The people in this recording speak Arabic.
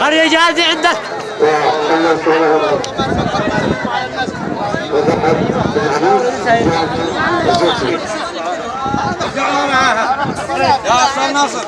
قرية جاهزة عندك؟ يا أستاذ ناصر